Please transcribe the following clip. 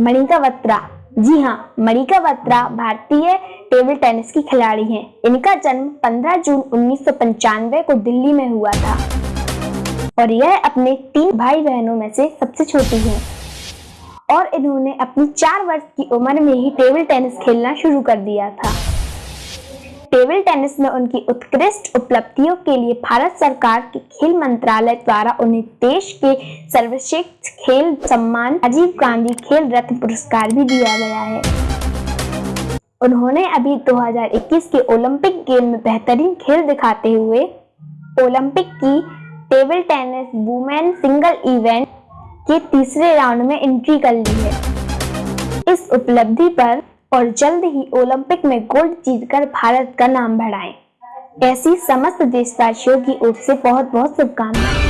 मणिका बत्रा जी हाँ मणिका बत्रा भारतीय table tennis की खिलाड़ी हैं। इनका जन्म 15 जून उन्नीस सौ पंचानवे को दिल्ली में हुआ था। और यह अपने तीन भाई बहनों में से सबसे छोटी हैं। और इन्होंने अपनी चार वर्ष की उम्र में ही टेबल टेनिस खेलना शुरू कर दिया था। टेबल टेनिस में उनकी उत्कृष्ट उपलब्धियों के लिए भारत सरकार के खेल मंत्रालय द्वारा उन्हें देश के सर्वश्रेष्ठ खेल सम्मान, राजीव गांधी खेल रत्न पुरस्कार भी दिया गया है। उन्होंने अभी 2021 के ओलंपिक गेम में बेहतरीन खेल दिखाते हुए ओलंपिक की table tennis women single event के तीसरे राउंड में एंट्री कर ली है। इस उपलब्धि पर और जल्द ही ओलंपिक में गोल्ड जीतकर भारत का नाम बढ़ाएँ। ऐसी समस्त देशवासियों की ओर से बहुत बहुत शुभकामनाएँ